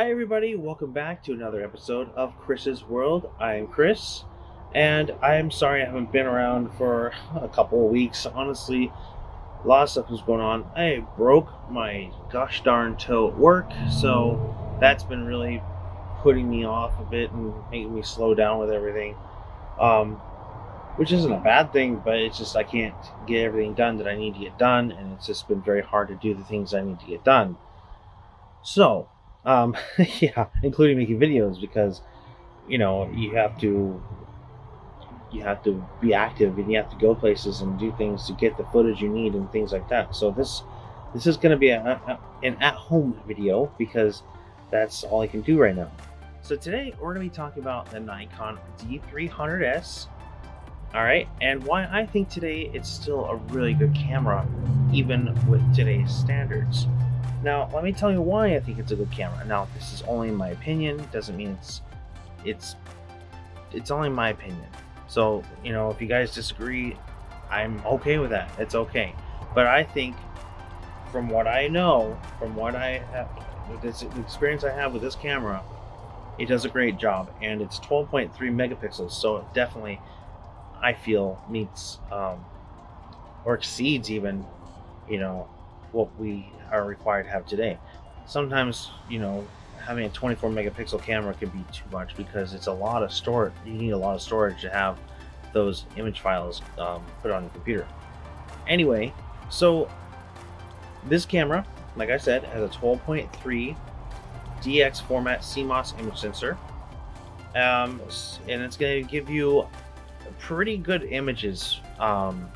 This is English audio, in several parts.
Hi, everybody. Welcome back to another episode of Chris's World. I am Chris, and I am sorry I haven't been around for a couple of weeks. Honestly, a lot of stuff was going on. I broke my gosh darn toe at work, so that's been really putting me off a bit and making me slow down with everything. Um, which isn't a bad thing, but it's just I can't get everything done that I need to get done, and it's just been very hard to do the things I need to get done. So, um, yeah, including making videos because you know you have to you have to be active and you have to go places and do things to get the footage you need and things like that. So this this is going to be a, a, an at-home video because that's all I can do right now. So today we're going to be talking about the Nikon D300S. All right, and why I think today it's still a really good camera, even with today's standards. Now, let me tell you why I think it's a good camera. Now, this is only my opinion. It doesn't mean it's it's it's only my opinion. So, you know, if you guys disagree, I'm okay with that. It's okay. But I think from what I know, from what I have, this the experience I have with this camera, it does a great job and it's 12.3 megapixels. So it definitely I feel meets um, or exceeds even, you know, what we are required to have today. Sometimes, you know, having a 24 megapixel camera can be too much because it's a lot of storage. You need a lot of storage to have those image files um, put on your computer. Anyway, so this camera, like I said, has a 12.3 DX format CMOS image sensor. Um, and it's going to give you pretty good images um,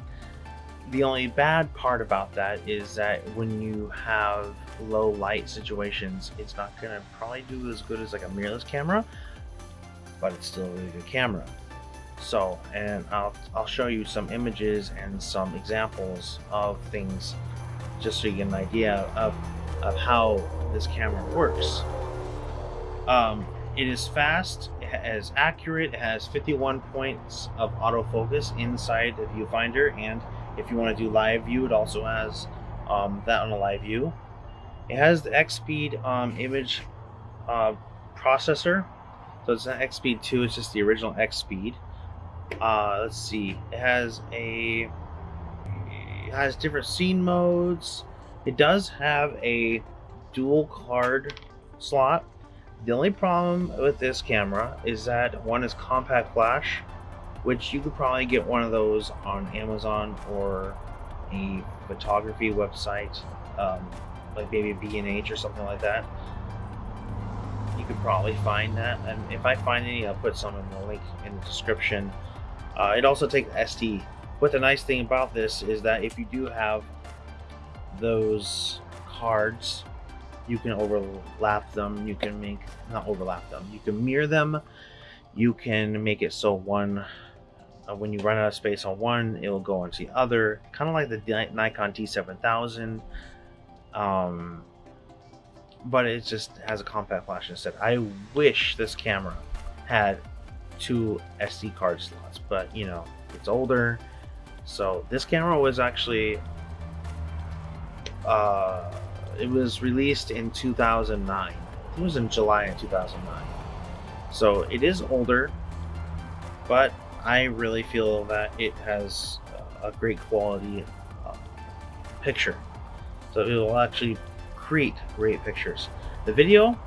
the only bad part about that is that when you have low light situations, it's not to probably do as good as like a mirrorless camera, but it's still a really good camera. So, and I'll, I'll show you some images and some examples of things just so you get an idea of, of how this camera works. Um, it is fast, it is accurate, it has 51 points of autofocus inside the viewfinder and if you want to do live view, it also has um, that on a live view. It has the EXPEED um, image uh, processor. So it's not EXPEED 2, it's just the original EXPEED. Uh, let's see, it has a it has different scene modes. It does have a dual card slot. The only problem with this camera is that one is compact flash which you could probably get one of those on Amazon or a photography website, um, like maybe B&H or something like that. You could probably find that, and if I find any, I'll put some in the link in the description. Uh, it also takes SD. But the nice thing about this is that if you do have those cards, you can overlap them. You can make not overlap them. You can mirror them. You can make it so one uh, when you run out of space on one, it will go onto the other. Kind of like the Nikon D7000. Um, but it just has a compact flash instead. I wish this camera had two SD card slots, but you know, it's older. So this camera was actually, uh, it was released in 2009. It was in July of 2009. So it is older, but I really feel that it has a great quality uh, picture. So it will actually create great pictures. The video,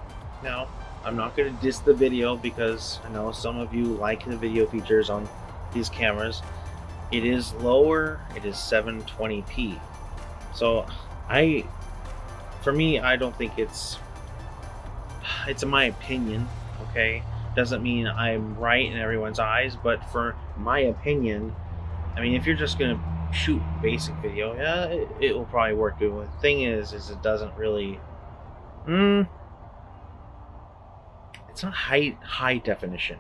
now, I'm not going to diss the video because I know some of you like the video features on these cameras. It is lower, it is 720p. So I, for me, I don't think it's, it's my opinion, okay? Doesn't mean I'm right in everyone's eyes, but for my opinion, I mean, if you're just gonna shoot basic video, yeah, it, it will probably work good. The thing is, is it doesn't really, hmm, it's not high high definition.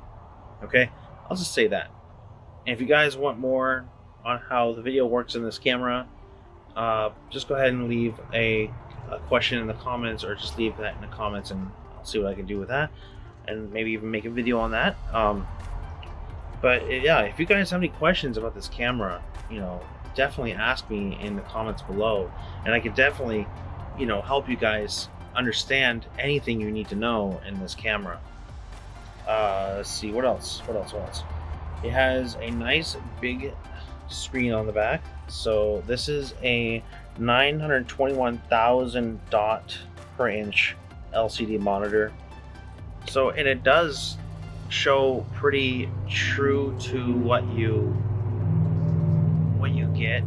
Okay, I'll just say that. And if you guys want more on how the video works in this camera, uh, just go ahead and leave a, a question in the comments, or just leave that in the comments, and I'll see what I can do with that and maybe even make a video on that. Um, but yeah, if you guys have any questions about this camera, you know, definitely ask me in the comments below, and I can definitely, you know, help you guys understand anything you need to know in this camera. Uh, let's see what else. What else? What else? It has a nice big screen on the back. So this is a 921,000 dot per inch LCD monitor. So and it does show pretty true to what you what you get.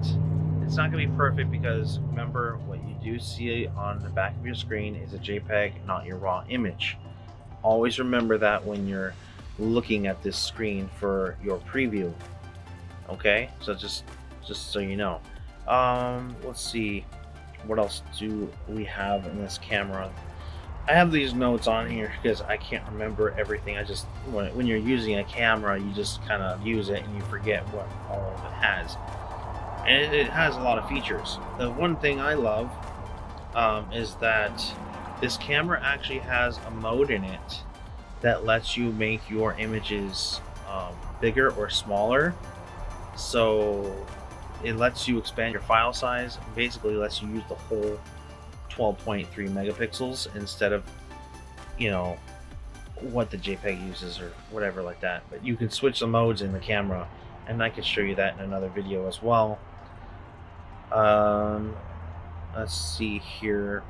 It's not going to be perfect because remember what you do see on the back of your screen is a JPEG, not your raw image. Always remember that when you're looking at this screen for your preview. Okay, so just just so you know. Um, let's see, what else do we have in this camera? I have these notes on here because I can't remember everything. I just when, when you're using a camera, you just kind of use it and you forget what all of it has. And it, it has a lot of features. The one thing I love um, is that this camera actually has a mode in it that lets you make your images um, bigger or smaller. So it lets you expand your file size. Basically, lets you use the whole 12.3 megapixels instead of, you know, what the JPEG uses or whatever like that. But you can switch the modes in the camera, and I can show you that in another video as well. Um, let's see here.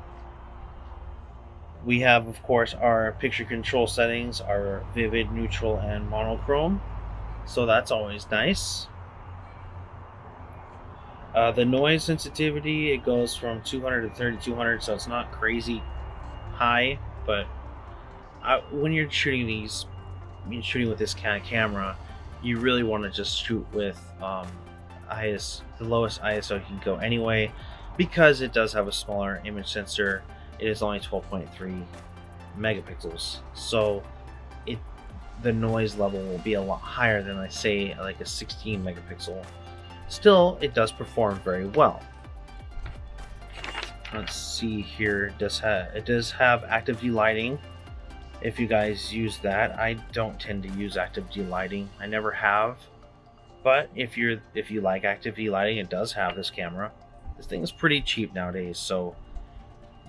We have, of course, our picture control settings, our vivid, neutral, and monochrome. So that's always nice. Uh, the noise sensitivity, it goes from 200 to 3200, so it's not crazy high, but I, when you're shooting these, shooting with this kind of camera, you really want to just shoot with um, IS, the lowest ISO you can go anyway, because it does have a smaller image sensor. It is only 12.3 megapixels, so it the noise level will be a lot higher than I say like a 16 megapixel Still, it does perform very well. Let's see here. It does have it does have active lighting. If you guys use that, I don't tend to use active D lighting. I never have. But if you're if you like active D lighting, it does have this camera. This thing is pretty cheap nowadays, so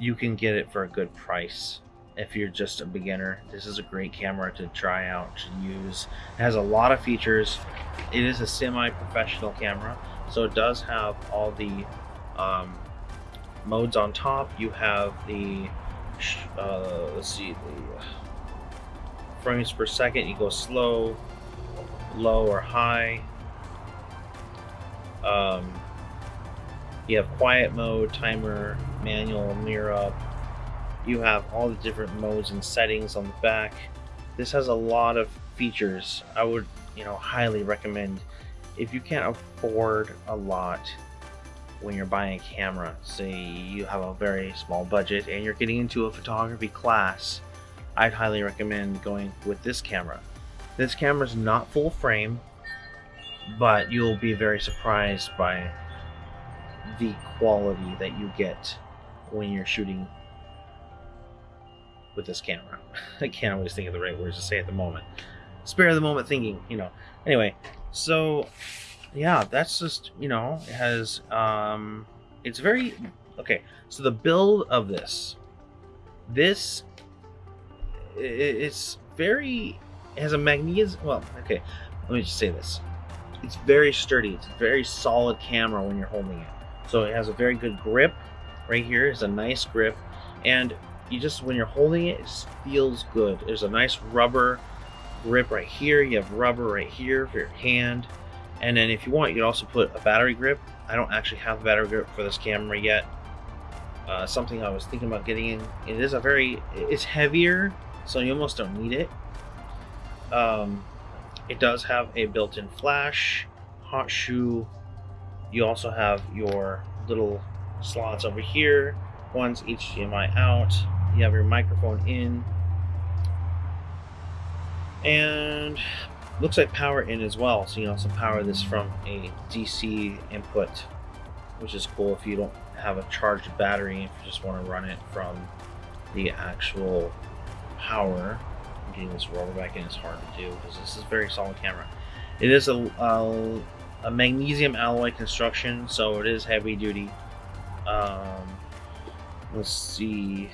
you can get it for a good price if you're just a beginner. This is a great camera to try out, to use. It has a lot of features. It is a semi-professional camera, so it does have all the um, modes on top. You have the, uh, let's see, the frames per second. You go slow, low, or high. Um, you have quiet mode, timer, manual, mirror up, you have all the different modes and settings on the back. This has a lot of features. I would, you know, highly recommend if you can't afford a lot when you're buying a camera, say you have a very small budget and you're getting into a photography class, I'd highly recommend going with this camera. This camera is not full frame, but you'll be very surprised by the quality that you get when you're shooting with this camera. I can't always think of the right words to say at the moment. Spare the moment thinking, you know. Anyway, so yeah, that's just you know it has um, it's very okay. So the build of this, this it's very it has a magnesium. Well, okay, let me just say this. It's very sturdy. It's a very solid camera when you're holding it. So it has a very good grip. Right here is a nice grip, and you just when you're holding it, it just feels good. There's a nice rubber grip right here. You have rubber right here for your hand. And then if you want, you can also put a battery grip. I don't actually have a battery grip for this camera yet. Uh, something I was thinking about getting in. It is a very, it's heavier, so you almost don't need it. Um, it does have a built-in flash, hot shoe. You also have your little slots over here. One's HDMI out you have your microphone in. And looks like power in as well. So you can also power this from a DC input which is cool if you don't have a charged battery if you just want to run it from the actual power. Getting this roller back in is hard to do because this is very solid camera. It is a, a, a magnesium alloy construction so it is heavy duty. Um, let's see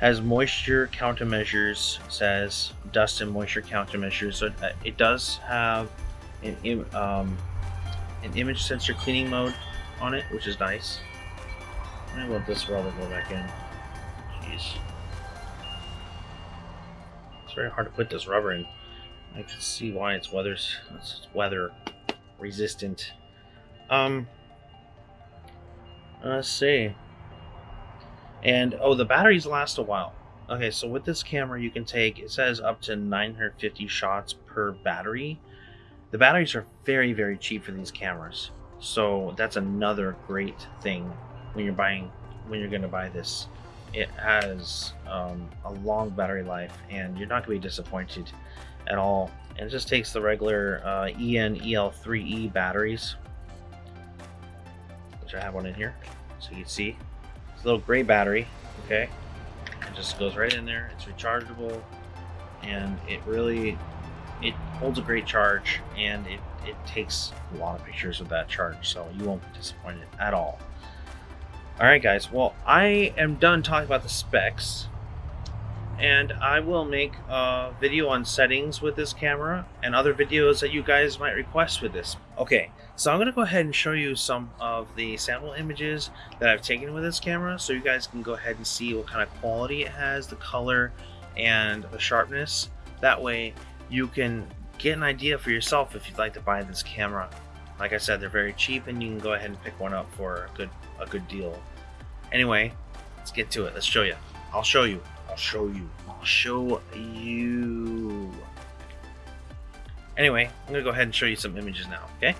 has moisture countermeasures. Says dust and moisture countermeasures. So uh, it does have an um, an image sensor cleaning mode on it, which is nice. I let this rubber go back in. Jeez. It's very hard to put this rubber in. I can see why it's weather it's weather resistant. Um let's see. And oh the batteries last a while. Okay, so with this camera you can take it says up to 950 shots per battery. The batteries are very, very cheap for these cameras. So that's another great thing when you're buying when you're gonna buy this. It has um, a long battery life and you're not gonna be disappointed at all. And it just takes the regular uh, EN EL3E batteries, which I have one in here, so you can see. Little gray battery, okay? It just goes right in there. It's rechargeable, and it really it holds a great charge, and it it takes a lot of pictures with that charge, so you won't be disappointed at all. Alright guys, well I am done talking about the specs and I will make a video on settings with this camera and other videos that you guys might request with this. Okay, so I'm going to go ahead and show you some of the sample images that I've taken with this camera so you guys can go ahead and see what kind of quality it has, the color, and the sharpness. That way you can get an idea for yourself if you'd like to buy this camera. Like I said, they're very cheap and you can go ahead and pick one up for a good, a good deal. Anyway, let's get to it. Let's show you. I'll show you. Show you. I'll show you. Anyway, I'm going to go ahead and show you some images now, okay?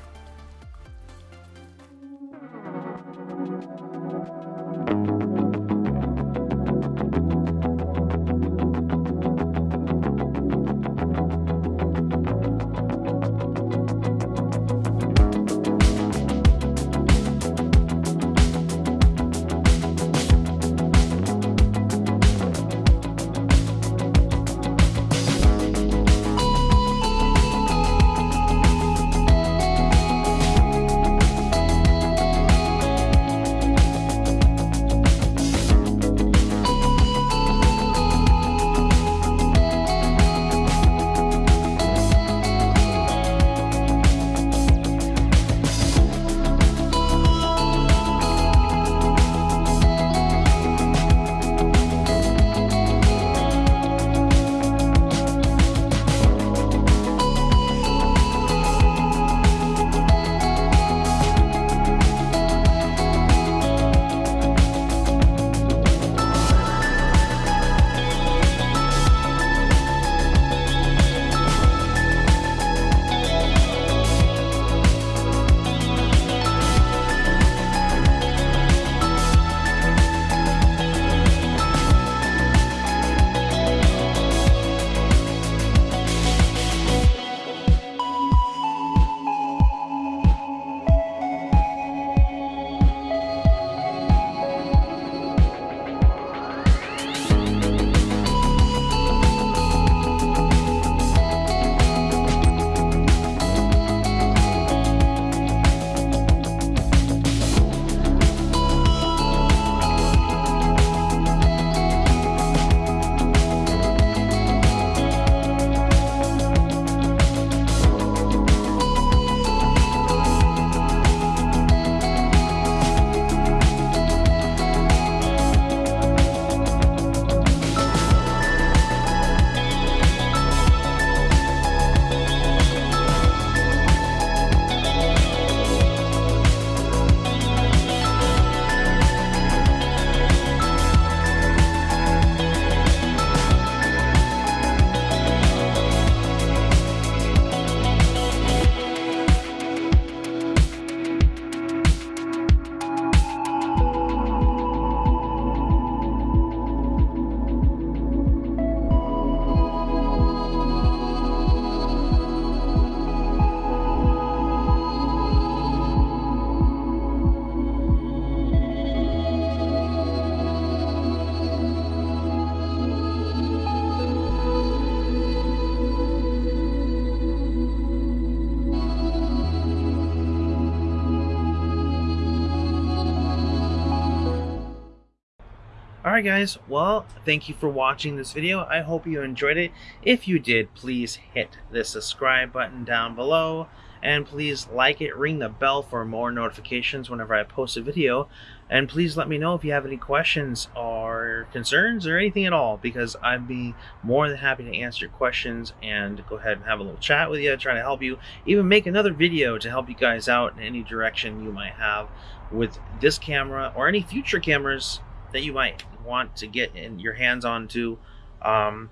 Alright guys, well, thank you for watching this video. I hope you enjoyed it. If you did, please hit the subscribe button down below. And please like it, ring the bell for more notifications whenever I post a video. And please let me know if you have any questions or concerns or anything at all, because I'd be more than happy to answer your questions and go ahead and have a little chat with you, try to help you, even make another video to help you guys out in any direction you might have with this camera or any future cameras that you might want to get in your hands on to, um,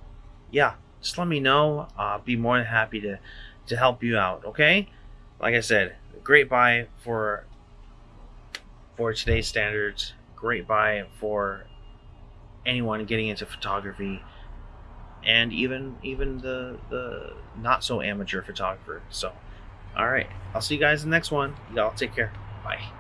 yeah, just let me know. Be more than happy to, to help you out, okay? Like I said, great buy for for today's standards. Great buy for anyone getting into photography and even even the the not so amateur photographer. So, all right, I'll see you guys in the next one. Y'all take care. Bye.